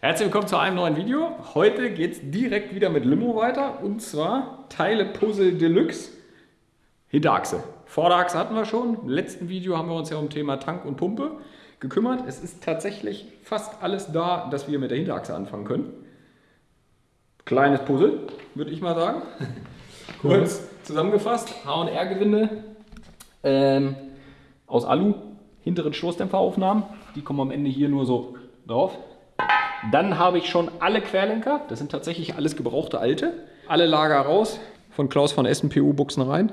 Herzlich willkommen zu einem neuen Video. Heute geht es direkt wieder mit Limo weiter und zwar Teile Puzzle Deluxe Hinterachse. Vorderachse hatten wir schon. Im letzten Video haben wir uns ja um Thema Tank und Pumpe gekümmert. Es ist tatsächlich fast alles da, dass wir mit der Hinterachse anfangen können. Kleines Puzzle, würde ich mal sagen. Kurz zusammengefasst, H&R-Gewinde ähm, aus Alu, hinteren Stoßdämpferaufnahmen. Die kommen am Ende hier nur so drauf. Dann habe ich schon alle Querlenker, das sind tatsächlich alles gebrauchte alte. Alle Lager raus, von Klaus von Essen PU-Buchsen rein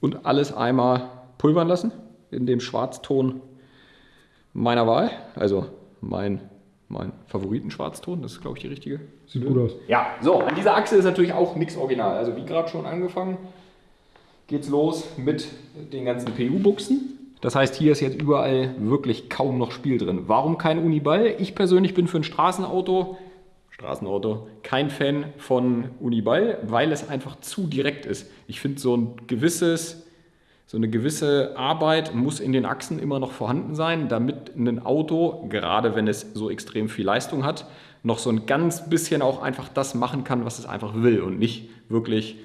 und alles einmal pulvern lassen in dem Schwarzton meiner Wahl. Also mein, mein Favoriten-Schwarzton, das ist glaube ich die richtige. Sieht gut aus. Ja, so, an dieser Achse ist natürlich auch nichts original. Also wie gerade schon angefangen, geht's los mit den ganzen PU-Buchsen. Das heißt, hier ist jetzt überall wirklich kaum noch Spiel drin. Warum kein Uniball? Ich persönlich bin für ein Straßenauto, Straßenauto, kein Fan von Uniball, weil es einfach zu direkt ist. Ich finde, so ein gewisses, so eine gewisse Arbeit muss in den Achsen immer noch vorhanden sein, damit ein Auto, gerade wenn es so extrem viel Leistung hat, noch so ein ganz bisschen auch einfach das machen kann, was es einfach will und nicht wirklich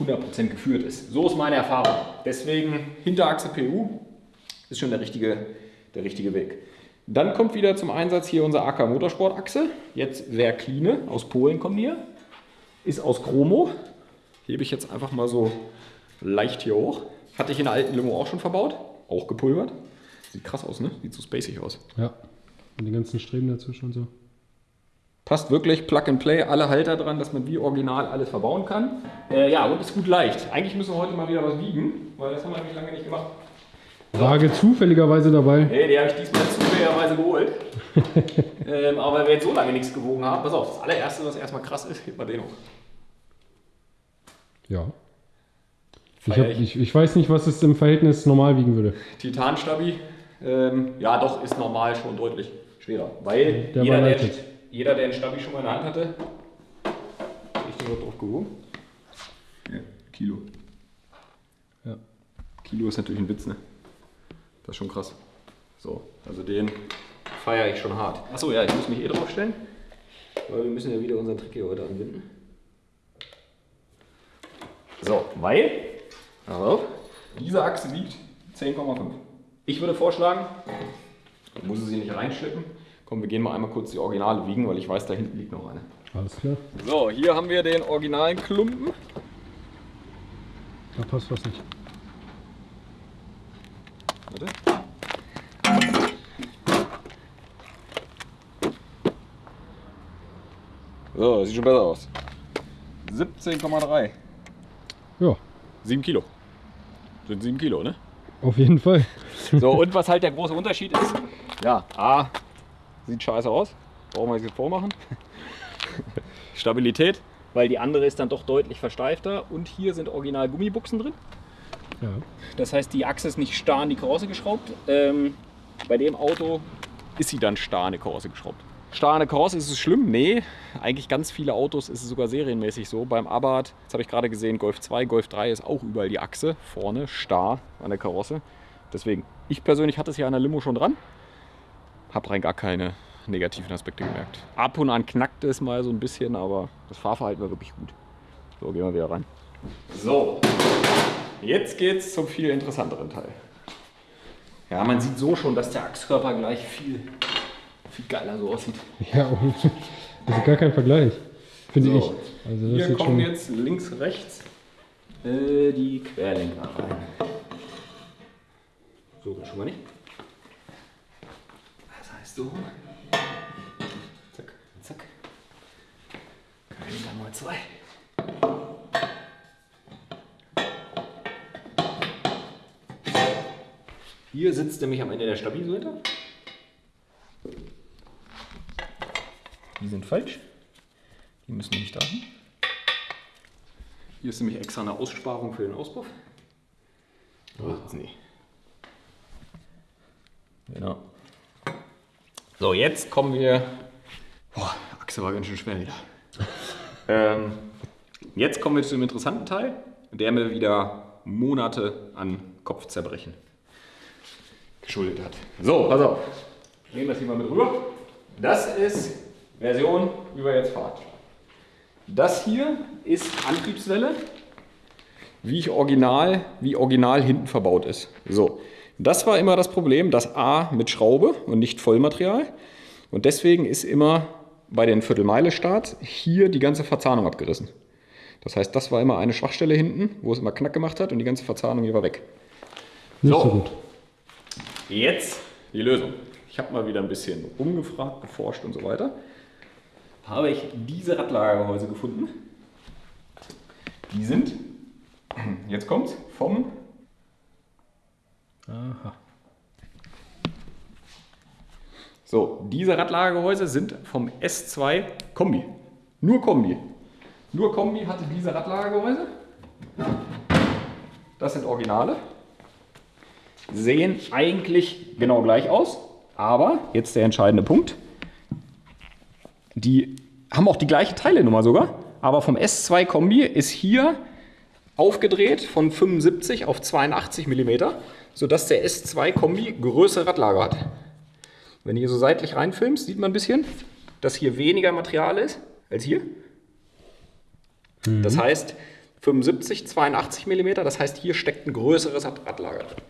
100% geführt ist. So ist meine Erfahrung. Deswegen Hinterachse PU, ist schon der richtige, der richtige Weg. Dann kommt wieder zum Einsatz hier unser AK Motorsport Achse. Jetzt Verkline aus Polen kommen hier. Ist aus Chromo. Hebe ich jetzt einfach mal so leicht hier hoch. Hatte ich in der alten Limo auch schon verbaut. Auch gepulvert. Sieht krass aus, ne? Sieht so spacig aus. Ja. Und die ganzen Streben dazwischen und so. Passt wirklich, Plug and Play, alle Halter dran, dass man wie original alles verbauen kann. Äh, ja, und ist gut leicht. Eigentlich müssen wir heute mal wieder was wiegen, weil das haben wir nämlich lange nicht gemacht. Waage zufälligerweise dabei. Nee, die habe ich diesmal zufälligerweise geholt. ähm, aber weil wir jetzt so lange nichts gewogen haben, pass auf, das allererste, was erstmal krass ist, hebt mal den hoch. Ja. Ich, hab, ich, ich weiß nicht, was es im Verhältnis normal wiegen würde. Titanstabi, ähm, ja doch, ist normal schon deutlich schwerer. Weil Der jeder, der, jeder, der einen Stabi schon mal in der Hand hatte, ich den drauf gewogen. Ja, Kilo. Ja. Kilo ist natürlich ein Witz, ne? Das ist schon krass. So, also den feiere ich schon hart. Achso, ja, ich muss mich eh drauf stellen, weil wir müssen ja wieder unseren Trick hier heute anwenden. So, weil, pass auf, diese Achse wiegt 10,5. Ich würde vorschlagen, ich muss sie nicht reinschleppen. Komm, wir gehen mal einmal kurz die Originale wiegen, weil ich weiß, da hinten liegt noch eine. Alles klar. So, hier haben wir den originalen Klumpen. Da passt was nicht. Warte. So, das sieht schon besser aus. 17,3. Ja, 7 Kilo. Sind 7 Kilo, ne? auf jeden Fall. So, und was halt der große Unterschied ist, ja, A, sieht scheiße aus. Brauchen wir jetzt vormachen. Stabilität, weil die andere ist dann doch deutlich versteifter. Und hier sind original Gummibuchsen drin. Ja. Das heißt, die Achse ist nicht starr an die Karosse geschraubt. Ähm, bei dem Auto ist sie dann starr an die Karosse geschraubt. Starr an der Karosse ist es schlimm? Nee, eigentlich ganz viele Autos ist es sogar serienmäßig so. Beim Abarth, das habe ich gerade gesehen, Golf 2, Golf 3 ist auch überall die Achse vorne starr an der Karosse. Deswegen, ich persönlich hatte es ja an der Limo schon dran. Habe rein gar keine negativen Aspekte gemerkt. Ab und an knackte es mal so ein bisschen, aber das Fahrverhalten war wirklich gut. So, gehen wir wieder rein. So, Jetzt geht's zum viel interessanteren Teil. Ja, man sieht so schon, dass der Achskörper gleich viel, viel geiler so aussieht. Ja, und das ist gar kein Vergleich. Finde So, ich. Also das Hier kommen schon. jetzt links, rechts äh, die Querlenker rein. So, schon mal nicht. Das heißt so. Zack, zack. Querlenker mal zwei. Hier sitzt nämlich am Ende der Stabilseite. Die sind falsch. Die müssen nicht da hin. Hier ist nämlich extra eine Aussparung für den Auspuff. Oh, nee. Genau. So, jetzt kommen wir. Boah, Achse war ganz schön schwer wieder. ähm, jetzt kommen wir zu dem interessanten Teil, der mir wieder Monate an Kopfzerbrechen geschuldet hat. So, pass auf. Nehmen wir das hier mal mit rüber. Das ist Version, wie wir jetzt fahren. Das hier ist Antriebswelle, wie ich original, wie original hinten verbaut ist. So, das war immer das Problem, das A mit Schraube und nicht Vollmaterial. Und deswegen ist immer bei den Viertelmeile-Starts hier die ganze Verzahnung abgerissen. Das heißt, das war immer eine Schwachstelle hinten, wo es immer Knack gemacht hat und die ganze Verzahnung hier war weg. Nicht so, so gut. Jetzt die Lösung. Ich habe mal wieder ein bisschen umgefragt, geforscht und so weiter. Habe ich diese Radlagergehäuse gefunden. Die sind, jetzt kommt vom Aha. So, diese Radlagergehäuse sind vom S2 Kombi. Nur Kombi. Nur Kombi hatte diese Radlagergehäuse. Das sind Originale. Sehen eigentlich genau gleich aus. Aber, jetzt der entscheidende Punkt. Die haben auch die gleiche Teilenummer sogar. Aber vom S2 Kombi ist hier aufgedreht von 75 auf 82 mm, sodass der S2 Kombi größere Radlager hat. Wenn du hier so seitlich reinfilmst, sieht man ein bisschen, dass hier weniger Material ist als hier. Mhm. Das heißt 75, 82 mm, das heißt hier steckt ein größeres Radlager drin.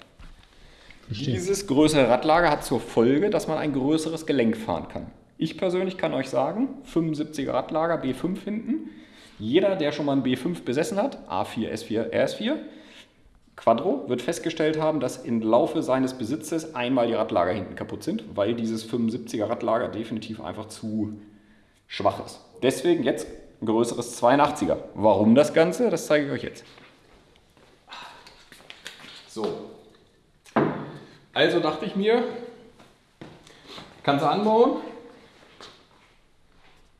Verstehe. Dieses größere Radlager hat zur Folge, dass man ein größeres Gelenk fahren kann. Ich persönlich kann euch sagen, 75er Radlager, B5 hinten. Jeder, der schon mal ein B5 besessen hat, A4, S4, RS4, Quadro, wird festgestellt haben, dass im Laufe seines Besitzes einmal die Radlager hinten kaputt sind, weil dieses 75er Radlager definitiv einfach zu schwach ist. Deswegen jetzt ein größeres 82er. Warum das Ganze? Das zeige ich euch jetzt. So. Also dachte ich mir, kannst du anbauen,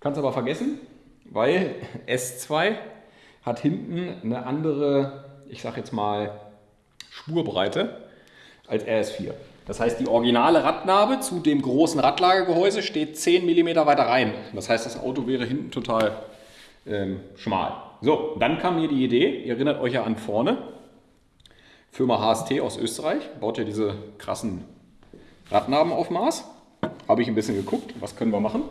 kannst aber vergessen, weil S2 hat hinten eine andere, ich sag jetzt mal, Spurbreite als RS4. Das heißt, die originale Radnabe zu dem großen Radlagergehäuse steht 10 mm weiter rein. Das heißt, das Auto wäre hinten total ähm, schmal. So, dann kam mir die Idee, ihr erinnert euch ja an vorne, Firma HST aus Österreich, baut ja diese krassen Radnaben auf Maß. Habe ich ein bisschen geguckt, was können wir machen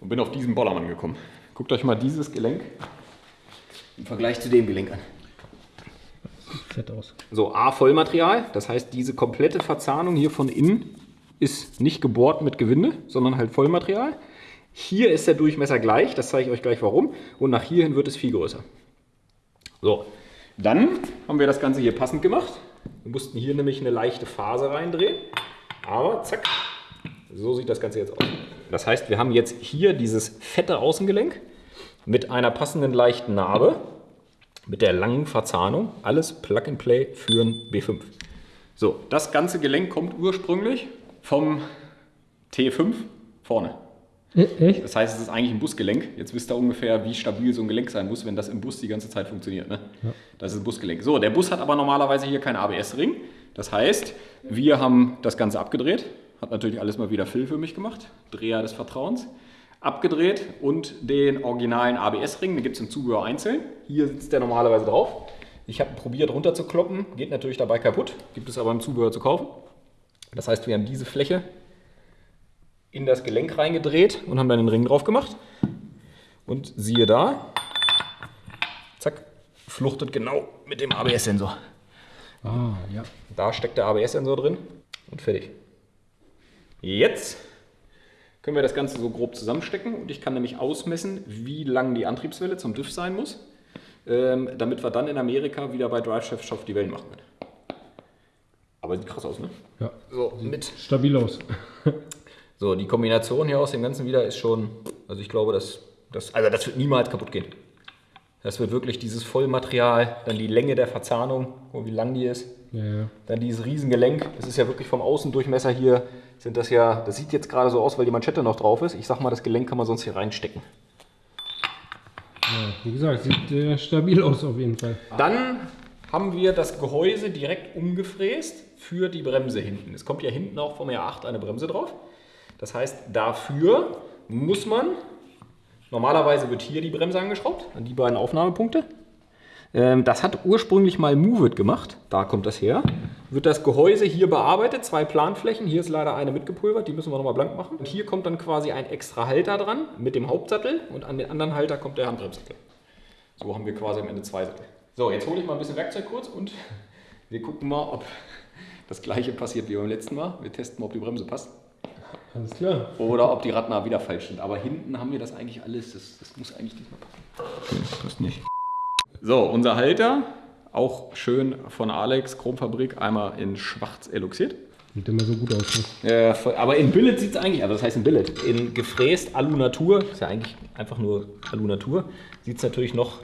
und bin auf diesen Bollermann gekommen. Guckt euch mal dieses Gelenk im Vergleich zu dem Gelenk an. Fett aus. So, A Vollmaterial, das heißt diese komplette Verzahnung hier von innen ist nicht gebohrt mit Gewinde, sondern halt Vollmaterial. Hier ist der Durchmesser gleich, das zeige ich euch gleich warum. Und nach hierhin wird es viel größer. So, dann haben wir das Ganze hier passend gemacht. Wir mussten hier nämlich eine leichte Phase reindrehen. Aber zack, so sieht das Ganze jetzt aus. Das heißt, wir haben jetzt hier dieses fette Außengelenk mit einer passenden leichten Narbe, mit der langen Verzahnung. Alles Plug and Play für ein B5. So, das ganze Gelenk kommt ursprünglich vom T5 vorne. Äh, echt? Das heißt, es ist eigentlich ein Busgelenk. Jetzt wisst ihr ungefähr, wie stabil so ein Gelenk sein muss, wenn das im Bus die ganze Zeit funktioniert. Ne? Ja. Das ist ein Busgelenk. So, der Bus hat aber normalerweise hier keinen ABS-Ring. Das heißt, wir haben das Ganze abgedreht. Hat natürlich alles mal wieder Phil für mich gemacht. Dreher des Vertrauens. Abgedreht und den originalen ABS-Ring, den gibt es im Zubehör einzeln. Hier sitzt der normalerweise drauf. Ich habe probiert runterzukloppen, geht natürlich dabei kaputt, gibt es aber im Zubehör zu kaufen. Das heißt, wir haben diese Fläche in das Gelenk reingedreht und haben dann den Ring drauf gemacht. Und siehe da, zack, fluchtet genau mit dem ABS-Sensor. Ah, ja. Da steckt der ABS-Sensor drin und fertig. Jetzt können wir das Ganze so grob zusammenstecken und ich kann nämlich ausmessen, wie lang die Antriebswelle zum TÜV sein muss, ähm, damit wir dann in Amerika wieder bei Drive Chef Shop die Wellen machen können. Aber sieht krass aus, ne? Ja. So, mit stabil aus. So, die Kombination hier aus dem Ganzen wieder ist schon, also ich glaube, das, das, also das wird niemals kaputt gehen. Das wird wirklich dieses Vollmaterial, dann die Länge der Verzahnung, wie lang die ist. Ja, ja. Dann dieses Riesengelenk. Das ist ja wirklich vom Außendurchmesser hier, sind das ja, das sieht jetzt gerade so aus, weil die Manschette noch drauf ist. Ich sag mal, das Gelenk kann man sonst hier reinstecken. Ja, wie gesagt, sieht äh, stabil aus auf jeden Fall. Dann haben wir das Gehäuse direkt umgefräst für die Bremse hinten. Es kommt ja hinten auch vom R8 eine Bremse drauf. Das heißt, dafür muss man, normalerweise wird hier die Bremse angeschraubt, an die beiden Aufnahmepunkte. Ähm, das hat ursprünglich mal Movit gemacht. Da kommt das her. Wird das Gehäuse hier bearbeitet, zwei Planflächen. Hier ist leider eine mitgepulvert, die müssen wir nochmal blank machen. Und hier kommt dann quasi ein extra Halter dran mit dem Hauptsattel und an den anderen Halter kommt der Handbremssattel. So haben wir quasi am Ende zwei Sättel. So, jetzt hole ich mal ein bisschen Werkzeug kurz und wir gucken mal, ob das gleiche passiert wie beim letzten Mal. Wir testen mal, ob die Bremse passt. Alles klar. Oder ob die Radnaher wieder falsch sind. Aber hinten haben wir das eigentlich alles. Das, das muss eigentlich diesmal passen. Okay, passt nicht. So, unser Halter. Auch schön von Alex, Chromfabrik, einmal in schwarz eluxiert. Sieht immer so gut aus. Ne? Äh, aber in Billet sieht es eigentlich, also das heißt in Billet, in gefräst Alu Natur, ist ja eigentlich einfach nur Alu Natur, sieht es natürlich noch,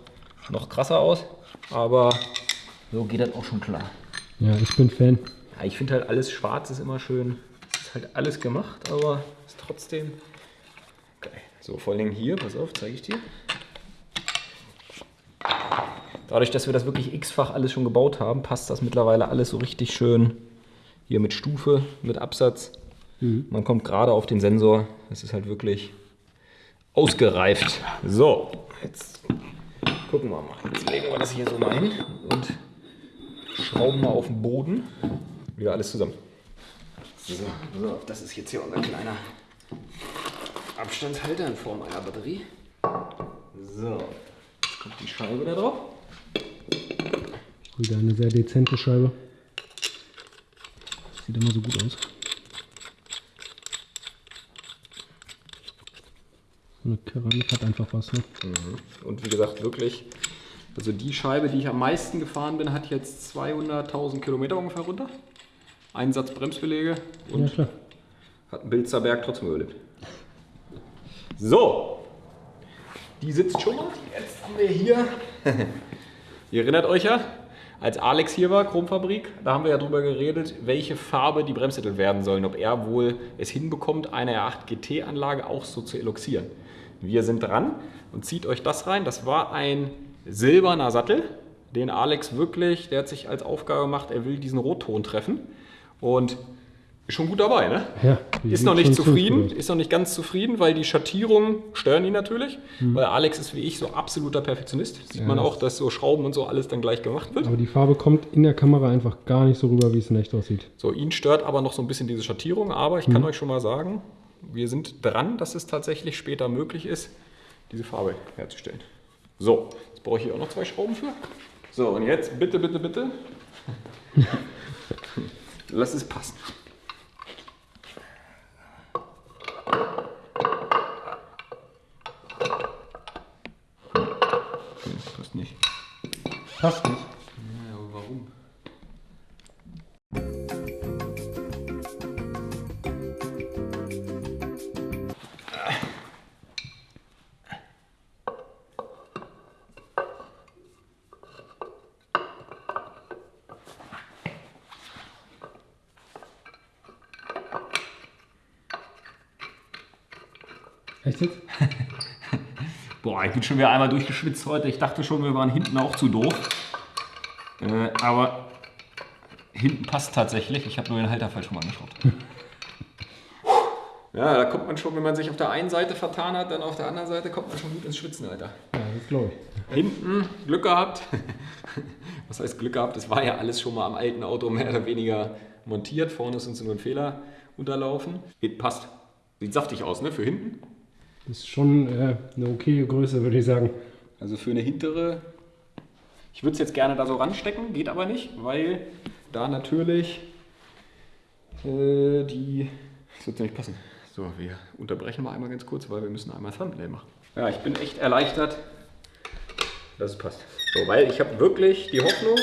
noch krasser aus, aber so geht das auch schon klar. Ja, ich bin Fan. Ja, ich finde halt alles schwarz ist immer schön, ist halt alles gemacht, aber ist trotzdem geil. So, vor allem hier, pass auf, zeige ich dir. Dadurch, dass wir das wirklich x-fach alles schon gebaut haben, passt das mittlerweile alles so richtig schön hier mit Stufe, mit Absatz. Mhm. Man kommt gerade auf den Sensor. Es ist halt wirklich ausgereift. So, jetzt gucken wir mal. Jetzt legen wir das hier so mal hin und schrauben mal auf den Boden. Wieder alles zusammen. So, so, das ist jetzt hier unser kleiner Abstandshalter in Form einer Batterie. So, jetzt kommt die Scheibe da drauf. Wieder eine sehr dezente Scheibe. Sieht immer so gut aus. So eine Keramik hat einfach was. Ne? Mhm. Und wie gesagt, wirklich, also die Scheibe, die ich am meisten gefahren bin, hat jetzt 200.000 Kilometer ungefähr runter. Ein Satz Bremsbeläge und ja, hat einen Bilzerberg trotzdem überlebt. So, die sitzt schon mal. Jetzt haben wir hier Ihr erinnert euch ja, als Alex hier war, Chromfabrik, da haben wir ja drüber geredet, welche Farbe die Bremssättel werden sollen, ob er wohl es hinbekommt, eine R8 GT-Anlage auch so zu eloxieren. Wir sind dran und zieht euch das rein. Das war ein silberner Sattel, den Alex wirklich, der hat sich als Aufgabe gemacht, er will diesen Rotton treffen. Und ist schon gut dabei, ne? Ja. Ist noch nicht zufrieden, ist noch nicht ganz zufrieden, weil die Schattierungen stören ihn natürlich. Mhm. Weil Alex ist wie ich so absoluter Perfektionist. Sieht ja, man auch, dass so Schrauben und so alles dann gleich gemacht wird. Aber die Farbe kommt in der Kamera einfach gar nicht so rüber, wie es in echt aussieht. So, ihn stört aber noch so ein bisschen diese Schattierung. Aber ich mhm. kann euch schon mal sagen, wir sind dran, dass es tatsächlich später möglich ist, diese Farbe herzustellen. So, jetzt brauche ich hier auch noch zwei Schrauben für. So, und jetzt bitte, bitte, bitte. Lass es passen. Passt nicht. Ja, Echt jetzt? Boah, ich bin schon wieder einmal durchgeschwitzt heute. Ich dachte schon, wir waren hinten auch zu doof. Äh, aber hinten passt tatsächlich. Ich habe nur den Halter falsch rum angeschraubt. Ja, da kommt man schon, wenn man sich auf der einen Seite vertan hat, dann auf der anderen Seite kommt man schon gut ins Schwitzen, Alter. Ja, das glaube ich. Hinten Glück gehabt. Was heißt Glück gehabt? Das war ja alles schon mal am alten Auto mehr oder weniger montiert. Vorne ist uns nur ein Fehler unterlaufen. Passt. Sieht saftig aus, ne? Für hinten. Das ist schon äh, eine okaye Größe, würde ich sagen. Also für eine hintere, ich würde es jetzt gerne da so ranstecken, geht aber nicht, weil da natürlich äh, die, das wird nicht passen. So, wir unterbrechen mal einmal ganz kurz, weil wir müssen einmal Thumbnail machen. Ja, ich bin echt erleichtert, dass es passt. So, weil ich habe wirklich die Hoffnung,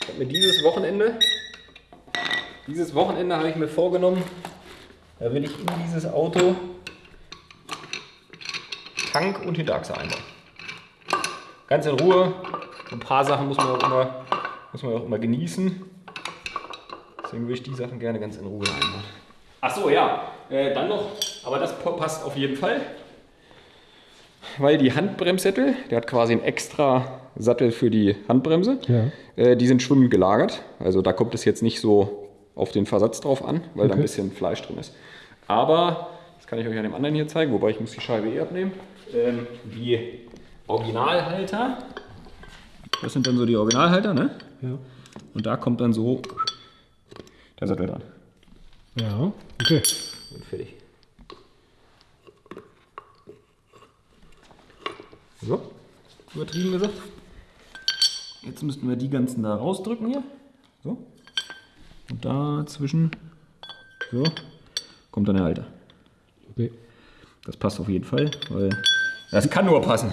ich habe mir dieses Wochenende, dieses Wochenende habe ich mir vorgenommen, da will ich in dieses Auto Tank und Hinterachse einbauen. Ganz in Ruhe. Ein paar Sachen muss man auch immer, muss man auch immer genießen. Deswegen würde ich die Sachen gerne ganz in Ruhe einbauen. Ach so, ja. Äh, dann noch, aber das passt auf jeden Fall. Weil die Handbremssättel, der hat quasi einen extra Sattel für die Handbremse. Ja. Äh, die sind schwimmend gelagert. Also da kommt es jetzt nicht so auf den Versatz drauf an, weil okay. da ein bisschen Fleisch drin ist. Aber, kann ich euch an dem anderen hier zeigen, wobei ich muss die Scheibe eh abnehmen ähm, die Originalhalter Das sind dann so die Originalhalter, ne? Ja. Und da kommt dann so der Sattel dran. Ja, okay. Und fertig. So, übertrieben gesagt. Jetzt müssten wir die ganzen da rausdrücken hier. So. Und dazwischen, so, kommt dann der Halter. Okay. Das passt auf jeden Fall, weil das kann nur passen.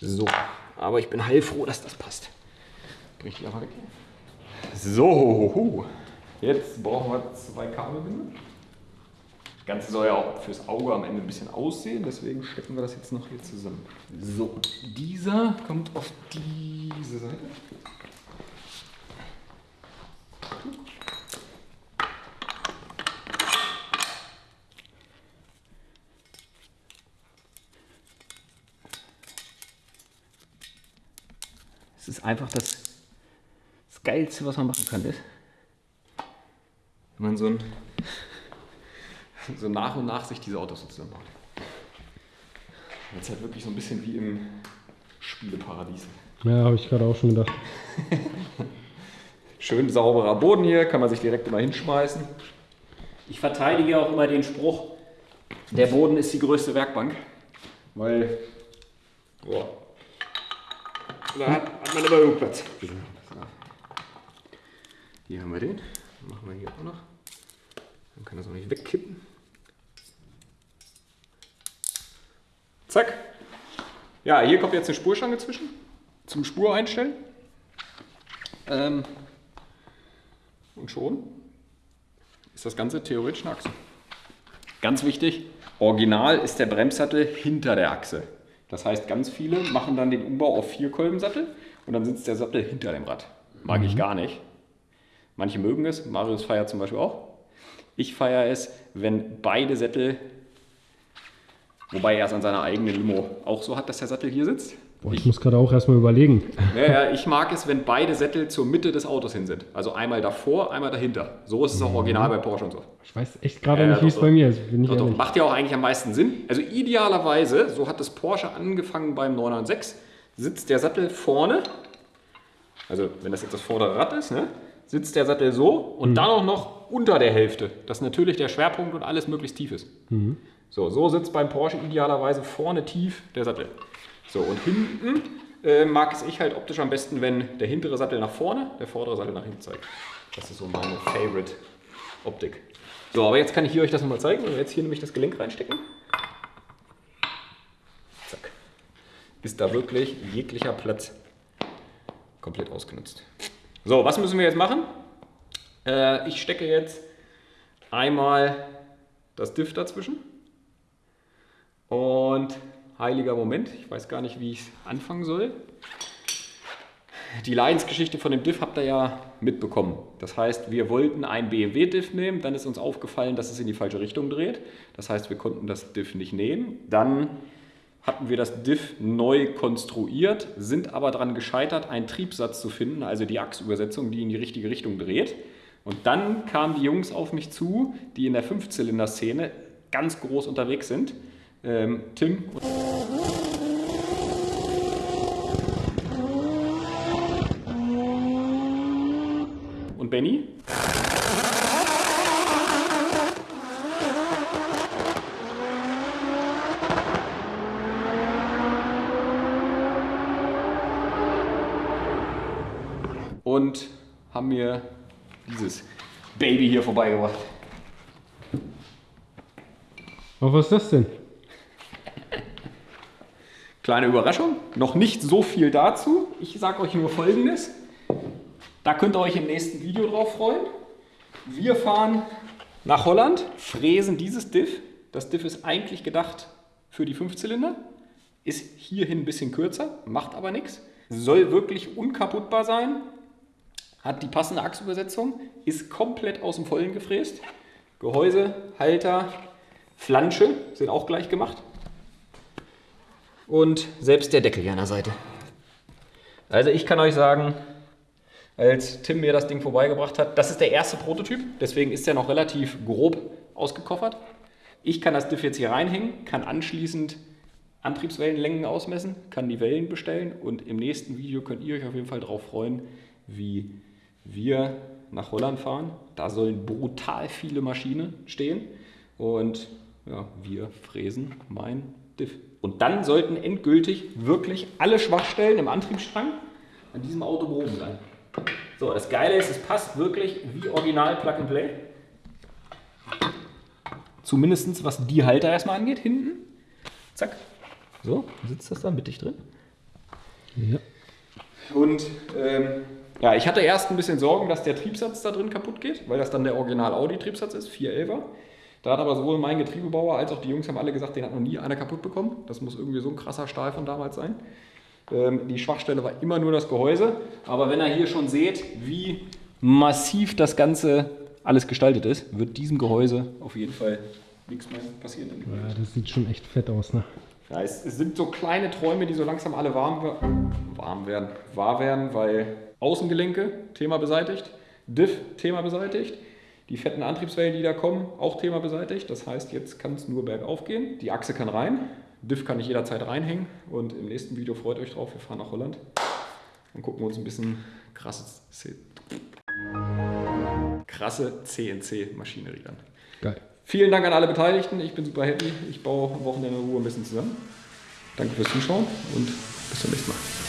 So, aber ich bin heilfroh, dass das passt. Bring die einfach weg. So, jetzt brauchen wir zwei Kabelbinder. Das Ganze soll ja auch fürs Auge am Ende ein bisschen aussehen, deswegen stecken wir das jetzt noch hier zusammen. So, dieser kommt auf diese Seite. Ist einfach das, das Geilste, was man machen kann, ist, wenn man so, ein, so nach und nach sich diese Autos so zusammenbaut. Jetzt halt wirklich so ein bisschen wie im Spieleparadies. Ja, habe ich gerade auch schon gedacht. Schön sauberer Boden hier, kann man sich direkt immer hinschmeißen. Ich verteidige auch immer den Spruch, Der Boden ist die größte Werkbank, weil boah, da hat, hat man immer genug Platz. Hier haben wir den. Machen wir hier auch noch. Dann kann das auch nicht wegkippen. Zack. Ja, hier kommt jetzt eine Spurstange zwischen. Zum Spur einstellen. Ähm, und schon ist das Ganze theoretisch eine Achse. Ganz wichtig, original ist der Bremssattel hinter der Achse. Das heißt, ganz viele machen dann den Umbau auf Vierkolbensattel und dann sitzt der Sattel hinter dem Rad. Mag ich gar nicht. Manche mögen es, Marius feiert zum Beispiel auch. Ich feiere es, wenn beide Sättel, wobei er es an seiner eigenen Limo auch so hat, dass der Sattel hier sitzt. Boah, ich muss gerade auch erstmal überlegen. Ja, ja, ich mag es, wenn beide Sättel zur Mitte des Autos hin sind. Also einmal davor, einmal dahinter. So ist es auch original bei Porsche und so. Ich weiß echt gerade Ja, nicht, wie es bei mir ist. Ich Doch, doch, macht ja auch eigentlich am meisten Sinn. Also idealerweise, so hat das Porsche angefangen beim 996, sitzt der Sattel vorne, also wenn das jetzt das vordere Rad ist, ne, sitzt der Sattel so und dann auch noch unter der Hälfte, dass natürlich der Schwerpunkt und alles möglichst tief ist. So, so sitzt beim Porsche idealerweise vorne tief der Sattel. So, und hinten äh, mag es ich halt optisch am besten, wenn der hintere Sattel nach vorne, der vordere Sattel nach hinten zeigt. Das ist so meine Favorite Optik. So, aber jetzt kann ich hier euch das nochmal zeigen. Wenn wir jetzt hier nämlich das Gelenk reinstecken. Zack. Ist da wirklich jeglicher Platz komplett ausgenutzt. So, was müssen wir jetzt machen? Äh, ich stecke jetzt einmal das Diff dazwischen. Und heiliger Moment, ich weiß gar nicht, wie ich anfangen soll. Die Leidensgeschichte von dem Diff habt ihr ja mitbekommen. Das heißt, wir wollten ein BMW-Diff nehmen, dann ist uns aufgefallen, dass es in die falsche Richtung dreht. Das heißt, wir konnten das Diff nicht nehmen. Dann hatten wir das Diff neu konstruiert, sind aber daran gescheitert, einen Triebsatz zu finden, also die Achsübersetzung, die in die richtige Richtung dreht. Und dann kamen die Jungs auf mich zu, die in der Fünfzylinder-Szene ganz groß unterwegs sind. Ähm, Tim und Benny. Und haben mir dieses Baby hier vorbeigebracht. Was ist das denn? Kleine Überraschung, noch nicht so viel dazu. Ich sage euch nur Folgendes. Da könnt ihr euch im nächsten Video drauf freuen. Wir fahren nach Holland, fräsen dieses Diff. Das Diff ist eigentlich gedacht für die Fünfzylinder, ist hierhin ein bisschen kürzer, macht aber nichts. Soll wirklich unkaputtbar sein, hat die passende Achsübersetzung, ist komplett aus dem Vollen gefräst. Gehäuse, Halter, Flansche sind auch gleich gemacht. Und selbst der Deckel hier an der Seite. Also ich kann euch sagen, als Tim mir das Ding vorbeigebracht hat, das ist der erste Prototyp, deswegen ist er noch relativ grob ausgekoffert. Ich kann das Diff jetzt hier reinhängen, kann anschließend Antriebswellenlängen ausmessen, kann die Wellen bestellen und im nächsten Video könnt ihr euch auf jeden Fall darauf freuen, wie wir nach Holland fahren. Da sollen brutal viele Maschinen stehen und ja, wir fräsen mein. Und dann sollten endgültig wirklich alle Schwachstellen im Antriebsstrang an diesem Auto behoben sein. So, das Geile ist, es passt wirklich wie original Plug and Play. Zumindest was die Halter erstmal angeht, hinten. Zack. So, sitzt das da mittig drin. Ja. Und ähm, ja, ich hatte erst ein bisschen Sorgen, dass der Triebsatz da drin kaputt geht, weil das dann der Original Audi-Triebsatz ist, 411er. Da hat aber sowohl mein Getriebebauer als auch die Jungs haben alle gesagt, den hat noch nie einer kaputt bekommen. Das muss irgendwie so ein krasser Stahl von damals sein. Ähm, die Schwachstelle war immer nur das Gehäuse. Aber wenn ihr hier schon seht, wie massiv das Ganze alles gestaltet ist, wird diesem Gehäuse auf jeden Fall nichts mehr passieren. Ja, das sieht schon echt fett aus, ne? Ja, es, es sind so kleine Träume, die so langsam alle warm, warm werden, wahr werden, weil Außengelenke, Thema beseitigt, Diff, Thema beseitigt, die fetten Antriebswellen, die da kommen, auch Thema beseitigt. Das heißt, jetzt kann es nur bergauf gehen. Die Achse kann rein, Diff kann ich jederzeit reinhängen und im nächsten Video freut euch drauf, wir fahren nach Holland und gucken uns ein bisschen krasse, krasse CNC-Maschinerie an. Geil. Vielen Dank an alle Beteiligten. Ich bin super happy. Ich baue am Wochenende in Ruhe ein bisschen zusammen. Danke fürs Zuschauen und bis zum nächsten Mal.